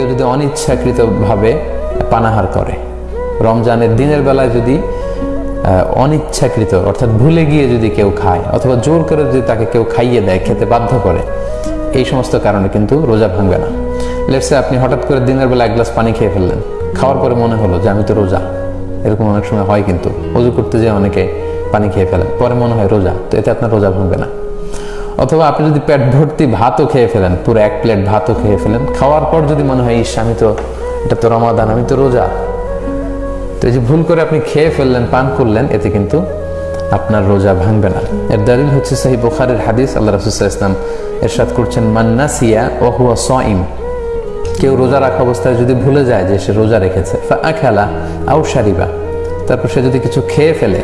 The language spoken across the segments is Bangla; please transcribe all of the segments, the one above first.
কেউ যদি অনিচ্ছাকৃতভাবে পানাহার করে, রমজানের দিনের বেলায় যদি অনিচ্ছাকৃত, অর্থাৎ ভুলে গিয়ে যদি কেউ খায়, অথবা জোর করে যদি তাকে কেউ খাইয়ে দেয়, খেতে বাধ্য করে, এই সমস্ত কারণে কিন্তু রোজা ভাঙবে না। লেটসে আপনি হঠাৎ করে দিনের বেলা এক গ্লাস পানি খেয়ে ফেললেন, খাওয়ার পরে মনে হলো যে আমি তো রোজা। এরকম অনেক সময় হয় কিন্তু, অজু করতে যেয়ে অনেকে পানি খেয়ে ফেলেন, পরে মনে হয় রোজা, তো এতে আপনার রোজা ভাঙবে না। অথবা আপনি যদি পেট ভর্তি ভাতও খেয়ে ফেলেন, পুরো এক প্লেট ভাতও খেয়ে ফেলেন, খাওয়ার পর যদি মনে হয়, ইস, আমি তো, এটা তো রমাদান, আমি তো রোজা। তো এই যে ভুল করে আপনি খেয়ে ফেললেন, পান করলেন, এতে কিন্তু আপনার রোজা ভাঙবে না। এর দলিল হচ্ছে সাহি বুখারের হাদিস, আল্লাহ রসুল্লাহ ইসলাম এরশাদ করছেন মান্নাসিয়া ও হুয়া সইম। কেউ রোজা রাখা অবস্থায় যদি ভুলে যায় যে সে রোজা রেখেছে খেলা আউ সারিবা তারপর সে যদি কিছু খেয়ে ফেলে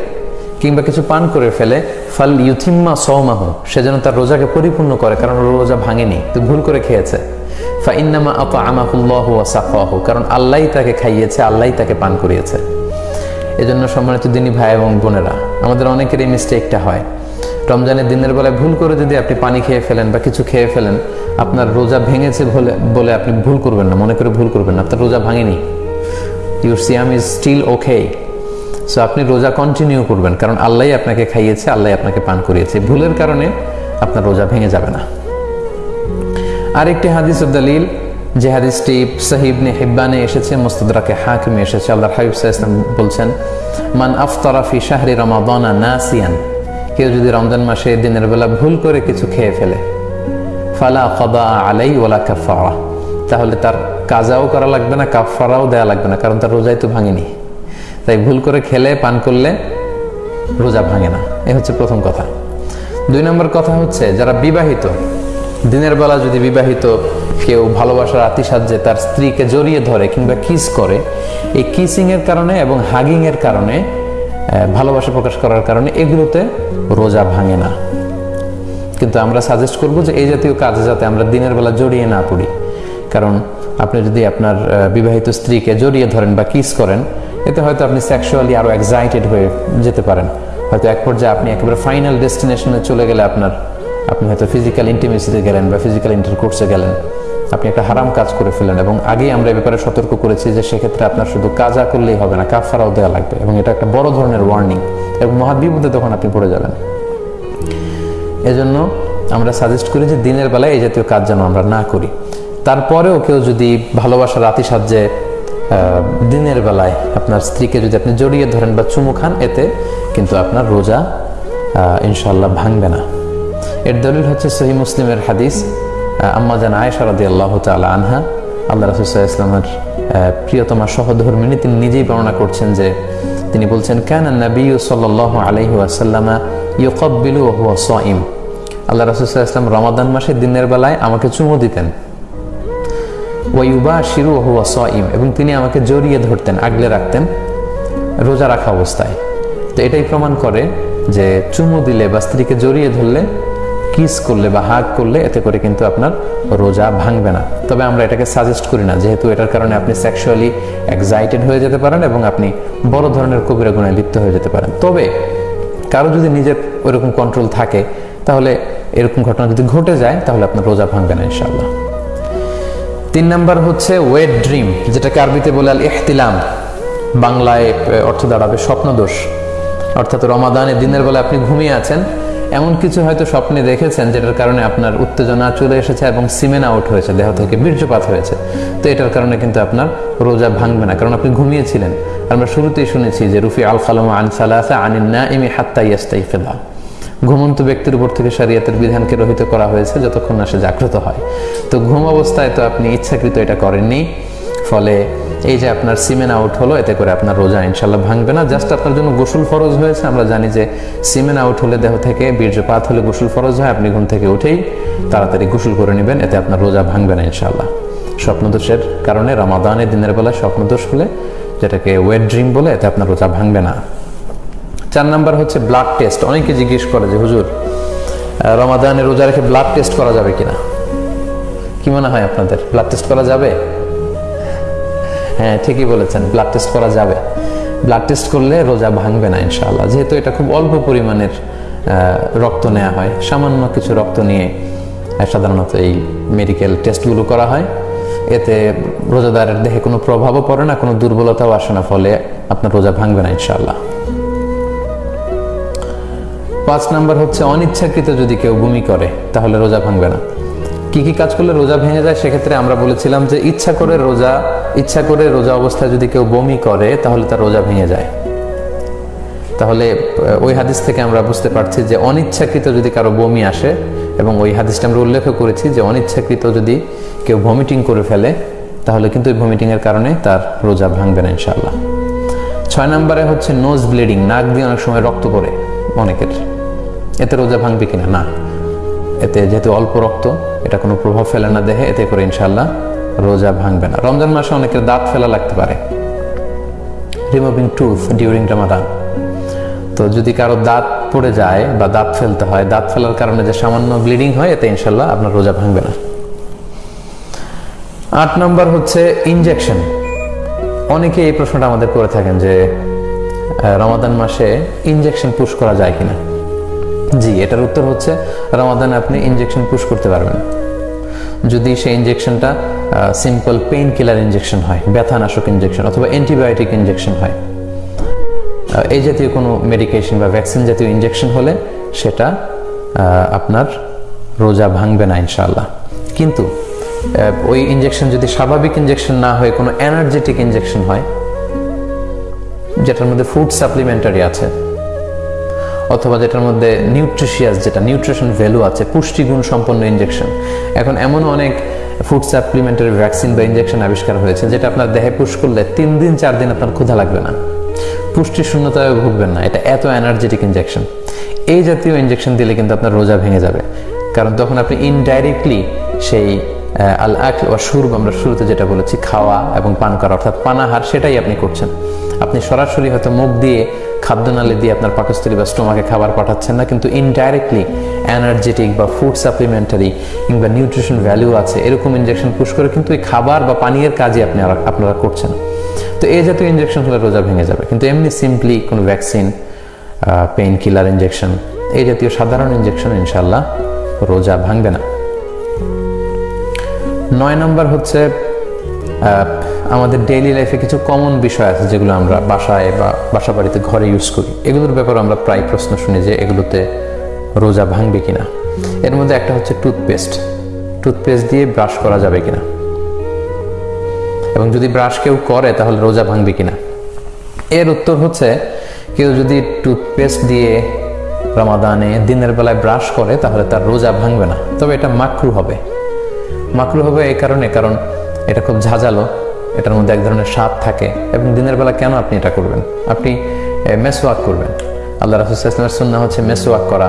কিংবা কিছু পান করে ফেলে, ফাল ইউথিম্মা সৌমাহ সে যেন তার রোজাকে পরিপূর্ণ করে, কারণ রোজা ভাঙেনি, তো ভুল করে খেয়েছে। ফাইন্নামা আত আমাহুল্লাহ সাফাহ কারণ আল্লাহ তাকে খাইয়েছে আল্লাহ তাকে পান করিয়েছে। এজন্য সম্মানিত দিনী ভাই এবং বোনেরা, আমাদের অনেকের এই মিস্টেকটা হয়। রমজানের দিনের বেলায় ভুল করে যদি আপনি পানি খেয়ে ফেলেন বা কিছু খেয়ে ফেলেন, আপনার রোজা ভেঙেছে বলে বলে আপনি ভুল করবেন না, মনে করে ভুল করবেন না, আপনার রোজা ভাঙেনি। ইউর সিয়াম ইজ স্টিল ওকে সো আপনি রোজা কন্টিনিউ করবেন, কারণ আল্লাহ আপনাকে খাইয়েছে আল্লাহ আপনাকে পান করিয়েছে। ভুলের কারণে আপনার রোজা ভেঙে যাবে না। আরেকটি হাদিস দলিল, যে হাদিসটি সাহিবনে হিব্বানে এসেছে, মুস্তদরাকে হাকিমে এসেছে। আল্লাহ হাবিব ইসলাম বলছেন, মান আফতারা ফি শাহরি রমাদানা নাসিয়ান কেউ যদি রমজান মাসে দিনের বেলা ভুল করে কিছু খেয়ে ফেলে, ফালা কদা আলাই ওলা কাফারা তাহলে তার কাজাও করা লাগবে না কাফারাও দেওয়া লাগবে না, কারণ তার রোজাই তো ভাঙেনি। তাই ভুল করে খেলে, পান করলে রোজা ভাঙে না। এ হচ্ছে প্রথম কথা। দুই নম্বর কথা হচ্ছে, যারা বিবাহিত, দিনের বেলা যদি বিবাহিত কেউ ভালোবাসার আতিসাহ্যে তার স্ত্রীকে জড়িয়ে ধরে কিংবা কিস করে, এই কিসিং এর কারণে এবং হাগিং এর কারণে ভালোবাসা প্রকাশ করার কারণে এগুলোতে রোজা ভাঙে না। কিন্তু আমরা সাজেস্ট করব যে এই জাতীয় কাজে যাতে আমরা দিনের বেলা জড়িয়ে না পড়ি। কারণ আপনি যদি আপনার বিবাহিত স্ত্রীকে জড়িয়ে ধরেন বা কিস করেন এতে হয়তো আপনি সেক্সুয়ালি আরও এক্সাইটেড হয়ে যেতে পারেন। হয়তো এক পর্যায়ে আপনি একেবারে ফাইনাল ডেস্টিনেশনে চলে গেলে আপনার, আপনি হয়তো ফিজিক্যাল ইন্টিমেসিতে গেলেন বা ফিজিক্যাল ইন্টারকোর্সে গেলেন। আপনি একটা হারাম কাজ করে ফেলেন এবং আগেই আমরা এ ব্যাপারে সতর্ক করেছি যে সেক্ষেত্রে আপনার শুধু কাজা করলেই হবে না কাফারাও দেওয়া লাগবে এবং এটা একটা বড় ধরনের ওয়ার্নিং এবং মহাবিপদে তখন আপনি পড়ে যাবেন। এজন্য আমরা সাজেস্ট করি যে দিনের বেলায় এই জাতীয় কাজ যেন আমরা না করি। তারপরেও কেউ যদি ভালোবাসার রাতি সাহায্যে দিনের বেলায় আপনার স্ত্রীকে যদি আপনি জড়িয়ে ধরেন বা চুমু খান, এতে কিন্তু আপনার রোজা ইনশাল্লাহ ভাঙবে না। এর দলিল হচ্ছে সহি মুসলিমের হাদিস আম্মা জান আয়েশা রাদি আল্লাহ তালা আনহা আল্লাহ রসুল্লাহ ইসলামের প্রিয়তমা সহধর্মিনী, তিনি নিজেই বর্ণনা করছেন যে তিনি বলছেন, কেন নবী সাল্লাহ আলহি আসাল্লামা ইউকব্বিলু হুয়া সাইম আল্লাহ রসুল্লাহ ইসলাম রমাদান মাসে দিনের বেলায় আমাকে চুমু দিতেন। ওয়াইবা শিরু হুয়া সাইম এবং তিনি আমাকে জড়িয়ে ধরতেন, আগলে রাখতেন, রোজা রাখা অবস্থায়। তো এটাই প্রমাণ করে যে চুমু দিলে বা স্ত্রীকে জড়িয়ে ধরলে, কিস করলে বা হাগ করলে, এতে করে কিন্তু আপনার রোজা ভাঙবে না। তবে আমরা এটাকে সাজেস্ট করি না, যেহেতু এটার কারণে আপনি সেক্সুয়ালি এক্সাইটেড হয়ে যেতে পারেন এবং আপনি বড় ধরনের কবিরা গুণায় লিপ্ত হয়ে যেতে পারেন। তবে কারও যদি নিজের ওইরকম কন্ট্রোল থাকে, তাহলে এরকম ঘটনা যদি ঘটে যায়, তাহলে আপনার রোজা ভাঙবে না ইনশাল্লাহ তিন নাম্বার হচ্ছে ওয়েট ড্রিম যেটাকে আরবিতে বলে আল ইহতিলাম বাংলায় অর্থ দাঁড়াবে স্বপ্নদোষ। অর্থাৎ রমাদানে দিনের বেলা আপনি ঘুমিয়ে আছেন, এমন কিছু হয়তো স্বপ্নে দেখেছেন, যেটার কারণে আপনার উত্তেজনা চলে এসেছে এবং সিমেন আউট হয়েছে, দেহ থেকে বীর্যপাত হয়েছে। তো এটার কারণে কিন্তু আপনার রোজা ভাঙবে না, কারণ আপনি ঘুমিয়েছিলেন। আমরা শুরুতেই শুনেছি যে, রুফি আল খালাম আন সালাসা আনিন না ইমি হাত্তা ইয়াস্তাই ফেলা ঘুমন্ত ব্যক্তির উপর থেকে শরীয়তের বিধানকে রহিত করা হয়েছে যতক্ষণ না সে জাগ্রত হয়। তো ঘুম অবস্থায় তো আপনি ইচ্ছাকৃত এটা করেননি, ফলে এই যে আপনার সিমেন আউট হলো, এতে করে আপনার রোজা ইনশাল্লাহ ভাঙবে না। জাস্ট আপনার জন্য গোসল ফরজ হয়েছে, আমরা জানি যে সিমেন আউট হলে দেহ থেকে বীর্যপাত হলে গোসল ফরজ হয়, আপনি ঘুম থেকে উঠেই তাড়াতাড়ি গোসল করে নেবেন, এতে আপনার রোজা ভাঙবে না ইনশাল্লাহ স্বপ্নদোষের কারণে রমাদানের দিনের বেলা স্বপ্নদোষ হলে, যেটাকে ওয়েট ড্রিম বলে, এতে আপনার রোজা ভাঙবে না। চার নাম্বার হচ্ছে ব্লাড টেস্ট অনেকে জিজ্ঞেস করে যে, হুজুর রমাদানে রোজা রেখে ব্লাড টেস্ট করা যাবে কিনা? কি মনে হয় আপনাদের? ব্লাড টেস্ট করা যাবে? হ্যাঁ ঠিকই বলেছেন ব্লাড টেস্ট করা যাবে। ব্লাড টেস্ট করলে রোজা ভাঙবে না ইনশাআল্লাহ। যেহেতু এটা খুব অল্প পরিমাণের রক্ত নেওয়া হয়, সামান্য কিছু রক্ত নিয়ে সাধারণত এই মেডিকেল টেস্টগুলো করা হয়। এতে রোজাদারের দেহে কোনো প্রভাবও পড়ে না, কোনো দুর্বলতাও আসে না, ফলে আপনার রোজা ভাঙবে না ইনশাআল্লাহ। পাঁচ নাম্বার হচ্ছে, অনিচ্ছাকৃত যদি কেউ বমি করে, তাহলে রোজা ভাঙবে না। কি কি কাজ করলে রোজা ভেঙে যায় সেক্ষেত্রে আমরা বলেছিলাম যে ইচ্ছা করে রোজা, ইচ্ছা করে রোজা অবস্থায় যদি কেউ বমি করে, তাহলে তার রোজা ভেঙে যায়। তাহলে ওই হাদিস থেকে আমরা বুঝতে পারছি যে অনিচ্ছাকৃত যদি কারও বমি আসে, এবং ওই হাদিসটা আমরা উল্লেখ করেছি যে অনিচ্ছাকৃত যদি কেউ ভমিটিং করে ফেলে, তাহলে কিন্তু ওই ভমিটিংয়ের কারণে তার রোজা ভাঙবে না ইনশাল্লাহ ছয় নম্বরে হচ্ছে নোজ ব্লিডিং নাক দিয়ে অনেক সময় রক্ত পড়ে অনেকের। এতে রোজা ভাঙবে কিনা? না। এতে যেহেতু অল্প রক্ত, এটা কোনো প্রভাব ফেলে না দেহে, এতে করে ইনশাল্লাহ রোজা ভাঙবে না। রমজান মাসে অনেকের দাঁত ফেলা লাগতে পারে। রিমুভিং টুথ ডিউরিং রামাদান তো যদি কারও দাঁত পড়ে যায় বা দাঁত ফেলতে হয়, দাঁত ফেলার কারণে যে সামান্য ব্লিডিং হয়, এতে ইনশাল্লাহ আপনার রোজা ভাঙবে না। আট নম্বর হচ্ছে ইনজেকশন অনেকে এই প্রশ্নটা আমাদের করে থাকেন যে রমাদান মাসে ইনজেকশন পুশ করা যায় কিনা? জি, এটার উত্তর হচ্ছে রমাদানে আপনি ইনজেকশন পুশ করতে পারবেন। যদি সেই ইনজেকশনটা সিম্পল পেইন কিলার ইনজেকশন হয়, ব্যথানাশক ইনজেকশন অথবা অ্যান্টিবায়োটিক ইনজেকশন হয় এই জাতীয় কোনো মেডিকেশন বা ভ্যাকসিন জাতীয় ইনজেকশন হলে সেটা আপনার রোজা ভাঙবে না ইনশাল্লাহ কিন্তু ওই ইনজেকশন যদি স্বাভাবিক ইনজেকশন না হয়ে কোনো এনার্জেটিক ইনজেকশন হয়, যেটার মধ্যে ফুড সাপ্লিমেন্টারি আছে অথবা যেটার মধ্যে নিউট্রিশিয়াস যেটা নিউট্রিশন ভ্যালু আছে, পুষ্টিগুণ সম্পন্ন ইনজেকশন এখন এমন অনেক ফুড সাপ্লিমেন্টারি ভ্যাকসিন বা ইনজেকশন আবিষ্কার হয়েছে, যেটা আপনার দেহে পুশ করলে তিন দিন, চার দিন আপনার ক্ষুধা লাগবে না। পুষ্টি শূন্যতায় ভুগবেন না, এটা এত এনার্জেটিক ইনজেকশন এই জাতীয় ইনজেকশন দিলে কিন্তু আপনার রোজা ভেঙে যাবে। কারণ তখন আপনি ইনডাইরেক্টলি সেই আল আক বা সুর আমরা শুরুতে যেটা বলেছি, খাওয়া এবং পান করা, অর্থাৎ পানাহার, সেটাই আপনি করছেন। আপনি সরাসরি হয়তো মুখ দিয়ে খাদ্যনালী দিয়ে আপনার পাকস্থলী বা স্টোমাকে খাবার পাঠাচ্ছেন না, কিন্তু ইনডাইরেক্টলি এনার্জেটিক বা ফুড সাপ্লিমেন্টারি কিংবা নিউট্রিশন ভ্যালু আছে, এরকম ইনজেকশন পুশ করে কিন্তু এই খাবার বা পানীয়ের কাজে আপনি আপনারা করছেন তো এই জাতীয় ইনজেকশন হলে রোজা ভেঙে যাবে, কিন্তু এমনি সিম্পলি কোনো ভ্যাকসিন পেইন কিলার ইনজেকশন এই জাতীয় সাধারণ ইনজেকশন ইনশাল্লাহ রোজা ভাঙবে না। নয় নম্বর হচ্ছে আমাদের ডেইলি লাইফে কিছু কমন বিষয় আছে যেগুলো আমরা বাসায় বা বাসা বাড়িতে ঘরে ইউজ করি। এগুলোর ব্যাপারে আমরা প্রায় প্রশ্ন শুনি যে এগুলোতে রোজা ভাঙবে কিনা। এর মধ্যে একটা হচ্ছে টুথপেস্ট টুথপেস্ট দিয়ে ব্রাশ করা যাবে কিনা? এবং যদি ব্রাশ কেউ করে, তাহলে রোজা ভাঙবে কিনা? এর উত্তর হচ্ছে, কেউ যদি টুথপেস্ট দিয়ে রমাদানে দিনের বেলায় ব্রাশ করে, তাহলে তার রোজা ভাঙবে না। তবে এটা মাকরু হবে। মাকরু হবে এই কারণে, কারণ এটা খুব ঝাঁঝালো। এটার মধ্যে এক ধরনের স্বাদ থাকে এবং দিনের বেলা কেন আপনি এটা করবেন? আপনি মেসোয়াক করবেন। আল্লাহ রাসুলামের সুন্না হচ্ছে মেসোয়াক করা।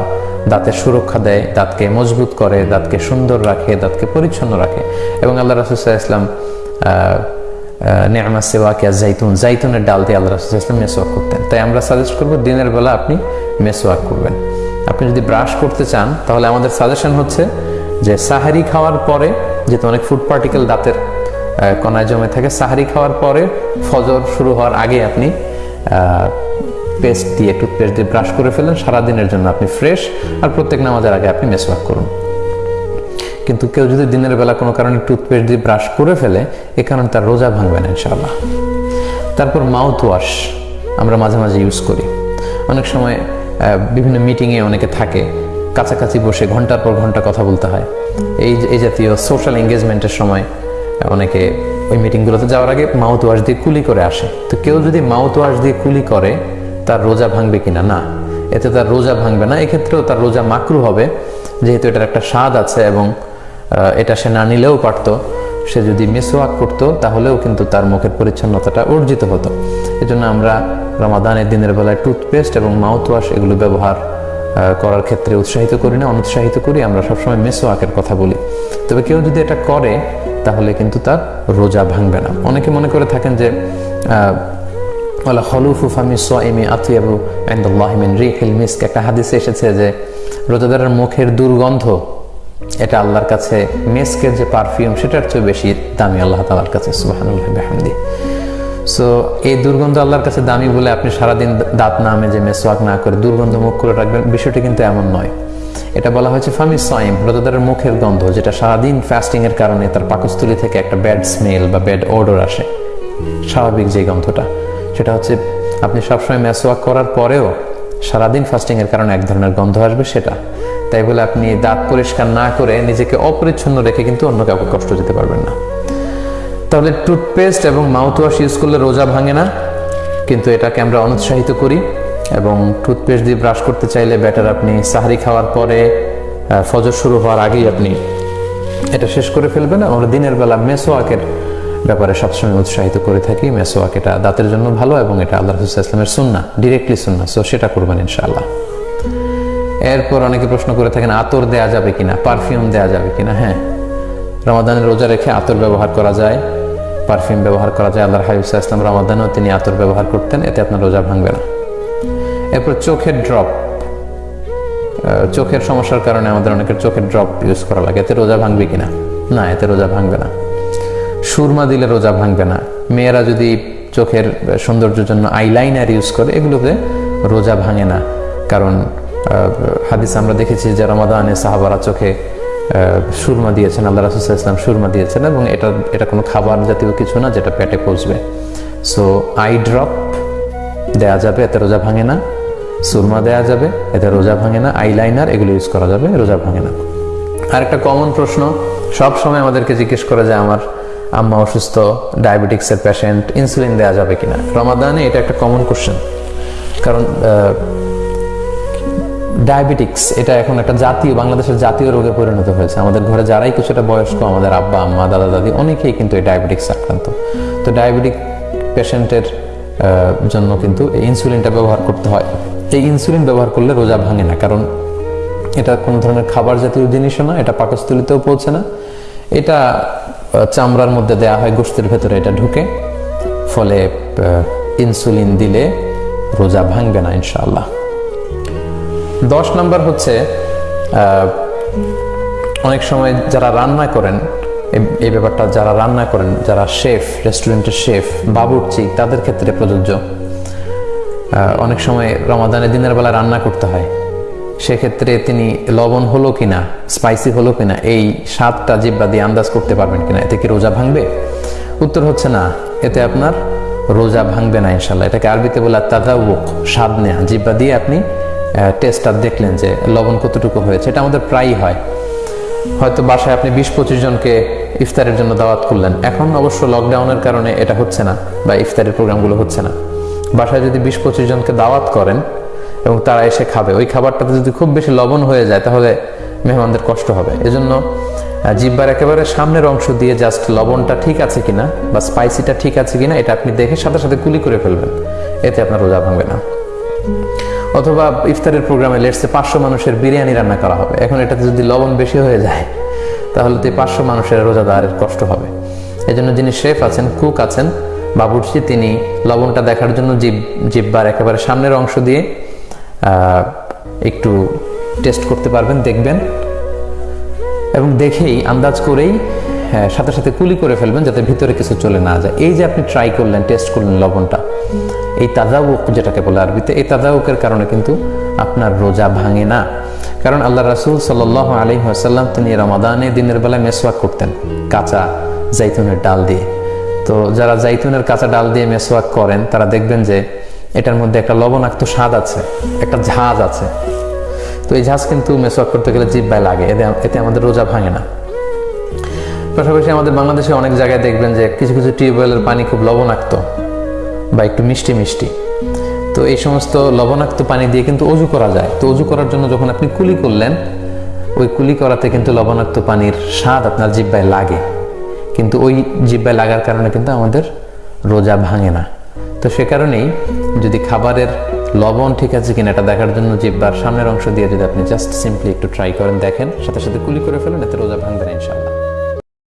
দাঁতের সুরক্ষা দেয়, দাঁতকে মজবুত করে, দাঁতকে সুন্দর রাখে, দাঁতকে পরিচ্ছন্ন রাখে। এবং আল্লাহ রাসুল্লাহ ইসলাম নেয়ামা সেওয়াকিয়া জাইতুন জাইতুনের ডাল দিয়ে আল্লাহ রাসুল ইসলাম মেসোয়াক করতেন। তাই আমরা সাজেস্ট করব দিনের বেলা আপনি মেসোয়াক করবেন। আপনি যদি ব্রাশ করতে চান, তাহলে আমাদের সাজেশন হচ্ছে যে সাহারি খাওয়ার পরে যেহেতু অনেক ফুড পার্টিকেল দাঁতের কণায় জমে থাকে। সাহারি খাওয়ার পরে ফজর শুরু হওয়ার আগে আপনি পেস্ট দিয়ে টুথপেস্ট দিয়ে ব্রাশ করে ফেলেন। সারাদিনের জন্য আপনি ফ্রেশ আর প্রত্যেক নামাজের আগে আপনি মেসওয়াক করুন। কিন্তু কেউ যদি দিনের বেলা কোনো কারণে টুথপেস্ট দিয়ে ব্রাশ করে ফেলে, এ কারণে তার রোজা ভাঙবে না ইনশাআল্লাহ। তারপর মাউথ ওয়াশ আমরা মাঝে মাঝে ইউজ করি। অনেক সময় বিভিন্ন মিটিংয়ে অনেকে থাকে, কাছাকাছি বসে ঘণ্টার পর ঘণ্টা কথা বলতে হয়। এই এই জাতীয় সোশ্যাল এঙ্গেজমেন্টের সময় অনেকে ওই মিটিংগুলোতে যাওয়ার আগে মাউথ ওয়াশ দিয়ে কুলি করে আসে। তো কেউ যদি মাউথ ওয়াশ দিয়ে কুলি করে, তার রোজা ভাঙবে কিনা? না। এতে তার রোজা ভাঙবে না। এক্ষেত্রেও তার রোজা মাকরু হবে। যেহেতু এটার একটা স্বাদ আছে এবং এটা সে না নিলেও পারতো, সে যদি মেসোয়াক করতো, তাহলেও কিন্তু তার মুখের পরিচ্ছন্নতাটা অর্জিত হতো। এজন্য আমরা রমাদানের দিনের বেলায় টুথপেস্ট এবং মাউথ ওয়াশ এগুলো ব্যবহার করার ক্ষেত্রে উৎসাহিত করি না, অনুৎসাহিত করি। আমরা সবসময় মেসোয়াকের কথা বলি। তবে কেউ যদি এটা করে তাহলে কিন্তু তার রোজা ভাঙবে না। অনেকে মনে করে থাকেন যে একটা হাদিসে এসেছে যে, রোজাদারের মুখের দুর্গন্ধ, এটা আল্লাহর কাছে মেস্কের যে পারফিউম, সেটার চেয়ে বেশি দামি আল্লাহ কাছে সো, এই দুর্গন্ধ আল্লাহর কাছে দামি বলে আপনি সারাদিন দাঁত না মেজে মেসওয়াক না করে দুর্গন্ধ মুখ করে রাখবেন, বিষয়টি কিন্তু এমন নয়। এটা বলা হয়েছে ফামি সাইম, রোজাদারের মুখের গন্ধ, যেটা সারাদিন ফাস্টিং এর কারণে তার পাকস্থলী থেকে একটা ব্যাড স্মেল বা ব্যাড অর্ডার আসে। স্বাভাবিক যে গন্ধটা। সেটা হচ্ছে, আপনি সবসময় মেসোয়াক করার পরেও সারাদিন ফাস্টিং এর কারণে এক ধরনের গন্ধ আসবে সেটা। তাই বলে আপনি দাঁত পরিষ্কার না করে নিজেকে অপরিচ্ছন্ন রেখে কিন্তু অন্য কাউকে কষ্ট দিতে পারবেন না। তাহলে টুথপেস্ট এবং মাউথ ওয়াশ ইউজ করলে রোজা ভাঙে না, কিন্তু এটাকে আমরা অনুৎসাহিত করি। এবং টুথপেস্ট দিয়ে ব্রাশ করতে চাইলে ব্যাটার আপনি সাহারি খাওয়ার পরে ফজর শুরু হওয়ার আগেই আপনি এটা শেষ করে ফেলবেন। আমরা দিনের বেলা মেসোয়াকের ব্যাপারে সবসময় উৎসাহিত করে থাকি। মেসোয়াক এটা দাঁতের জন্য ভালো এবং এটা আল্লাহ রসুল ইসলামের সুন্না ডিরেক্টলি সুন্না সো সেটা করবেন ইনশাআল্লাহ। এরপর অনেকে প্রশ্ন করে থাকেন, আতর দেয়া যাবে কিনা? পারফিউম দেয়া যাবে কিনা? হ্যাঁ। রমাদানের রোজা রেখে আতর ব্যবহার করা যায়। পারফিউম ব্যবহার করা যায়। আল্লাহ হাবিব ইসলাম রমাদানেও তিনি আতর ব্যবহার করতেন, এতে আপনার রোজা ভাঙবে না। এরপর চোখের ড্রপ চোখের সমস্যার কারণে আমাদের অনেকের চোখের ড্রপ ইউজ করা লাগে। এতে রোজা ভাঙবে কিনা? না, এতে রোজা ভাঙবে না। সুরমা দিলে রোজা ভাঙবে না। মেয়েরা যদি চোখের সৌন্দর্যের জন্য আইলাইনার ইউজ করে, এগুলোতে রোজা ভাঙে না। কারণ হাদিস আমরা দেখেছি যে রমাদানে সাহাবারা চোখে সুরমা দিয়েছেন, আল্লাহ রাসুল ইসলাম সুরমা দিয়েছেন এবং এটা এটা কোনো খাবার জাতীয় কিছু না যেটা পেটে পচবে। সো আই ড্রপ দেয়া যাবে, এতে রোজা ভাঙে না। সুরমা দেয়া যাবে, এতে রোজা ভাঙে না আইলাইনার এগুলো ইউজ করা যাবে, রোজা ভাঙে না। আর একটা কমন প্রশ্ন, সব সময় আমাদেরকে জিজ্ঞেস করে যে আমার আম্মা অসুস্থ ডায়াবেটিক্সের পেশেন্ট ইনসুলিন দেওয়া যাবে কিনা? রমাদানে এটা একটা কমন কোশ্চেন কারণ ডায়াবেটিক্স এটা এখন একটা জাতীয়, বাংলাদেশের জাতীয় রোগে পরিণত হয়েছে। আমাদের ঘরে যারাই কিছুটা বয়স্ক, আমাদের আব্বা, আম্মা, দাদা, দাদি, অনেকেই কিন্তু এই ডায়াবেটিক্স আক্রান্ত। তো ডায়াবেটিক পেশেন্টের জন্য কিন্তু ইনসুলিনটা ব্যবহার করতে হয়। এই ইনসুলিন ব্যবহার করলে রোজা ভাঙে না, কারণ এটা কোনো ধরনের খাবার জাতীয় জিনিসও না, এটা পাকস্থলিতেও পৌঁছে না। এটা চামড়ার মধ্যে দেয়া হয় গোস্তের ভেতরে এটা ঢুকে, ফলে ইনসুলিন দিলে রোজা ভাঙবে না, ইনশাআল্লাহ। দশ নম্বর হচ্ছে অনেক সময় যারা রান্না করেন এই ব্যাপারটা যারা রান্না করেন, যারা শেফ, রেস্টুরেন্টের শেফ, বাবুর্চি, তাদের ক্ষেত্রে প্রযোজ্য। অনেক সময় রমাদানের দিনের বেলা রান্না করতে হয়। সেক্ষেত্রে তিনি লবণ হলো কিনা স্পাইসি হলো কিনা, এই স্বাদটা জিব্বা দিয়ে আন্দাজ করতে পারবেন কিনা, এতে কি রোজা ভাঙবে? উত্তর হচ্ছে না, এতে আপনার রোজা ভাঙবে না ইনশাল্লাহ এটাকে আরবিতে বলে তাদাউক স্বাদ নেয়া। জিব্বা দিয়ে আপনি টেস্টটা দেখলেন যে লবণ কতটুকু হয়েছে, এটা আমাদের প্রায়ই হয়। হয়তো বাসায় আপনি বিশ পঁচিশ জনকে ইফতারের জন্য দাওয়াত করলেন। এখন অবশ্য লকডাউনের কারণে এটা হচ্ছে না বা ইফতারের প্রোগ্রামগুলো হচ্ছে না। বাসায় যদি বিশ পঁচিশ জনকে দাওয়াত করেন এবং তারা এসে খাবে, ওই খাবারটাতে যদি খুব বেশি লবণ হয়ে যায়, তাহলে মেহমানদের কষ্ট হবে। এজন্য জিব্বার একেবারে সামনের অংশ দিয়ে জাস্ট লবণটা ঠিক আছে কিনা বা স্পাইসিটা ঠিক আছে কিনা, এটা আপনি দেখে সাথে সাথে কুলি করে ফেলবেন। এতে আপনার রোজা ভাঙবে না। অথবা ইফতারের প্রোগ্রামে লেটসে পাঁচশো মানুষের বিরিয়ানি রান্না করা হবে। এখন এটাতে যদি লবণ বেশি হয়ে যায়, তাহলে তো পাঁচশো মানুষের রোজাদারের কষ্ট হবে। এই জন্য যিনি শেফ আছেন, কুক আছেন বাবুর্চি তিনি লবণটা দেখার জন্য জিব জিব্বার একেবারে সামনের অংশ দিয়ে একটু টেস্ট করতে পারবেন দেখবেন। এবং দেখেই আন্দাজ করেই হ্যাঁ, সাথে সাথে কুলি করে ফেলবেন যাতে ভিতরে কিছু চলে না যায়। এই যে আপনি ট্রাই করলেন টেস্ট করলেন লবণটা এই তাজাউক যেটাকে বলে আরবিতে এই তাজাউকের কারণে কিন্তু আপনার রোজা ভাঙে না। কারণ আল্লাহ রাসুল সাল আলী আসাল্লাম তিনি রমাদানে দিনের বেলায় মেসওয়াক করতেন কাঁচা জাইতুনের ডাল দিয়ে। তো যারা জাইতুনের কাঁচা ডাল দিয়ে মেসওয়াক করেন, তারা দেখবেন যে এটার মধ্যে একটা লবণাক্ত স্বাদ আছে, একটা ঝাঁজ আছে। তো এই ঝাঁজ কিন্তু মেসোয়াক করতে গেলে জিব্বায় লাগে, এতে এতে আমাদের রোজা ভাঙে না। পাশাপাশি আমাদের বাংলাদেশে অনেক জায়গায় দেখবেন যে কিছু কিছু টিউবওয়েলের পানি খুব লবণাক্ত বা একটু মিষ্টি মিষ্টি। তো এই সমস্ত লবণাক্ত পানি দিয়ে কিন্তু অজু করা যায়। তো অজু করার জন্য যখন আপনি কুলি করলেন, ওই কুলি করাতে কিন্তু লবণাক্ত পানির স্বাদ আপনার জিব্বায় লাগে। কিন্তু ওই জিব্বায় লাগার কারণে কিন্তু আমাদের রোজা ভাঙে না। তো সে কারণেই যদি খাবারের লবণ ঠিক আছে কিনা এটা দেখার জন্য জিব্বার সামনের অংশ দিয়ে যদি আপনি জাস্ট সিম্পলি একটু ট্রাই করেন, দেখেন, সাথে সাথে কুলি করে ফেলেন, এতে রোজা ভাঙবে না ইনশাআল্লাহ।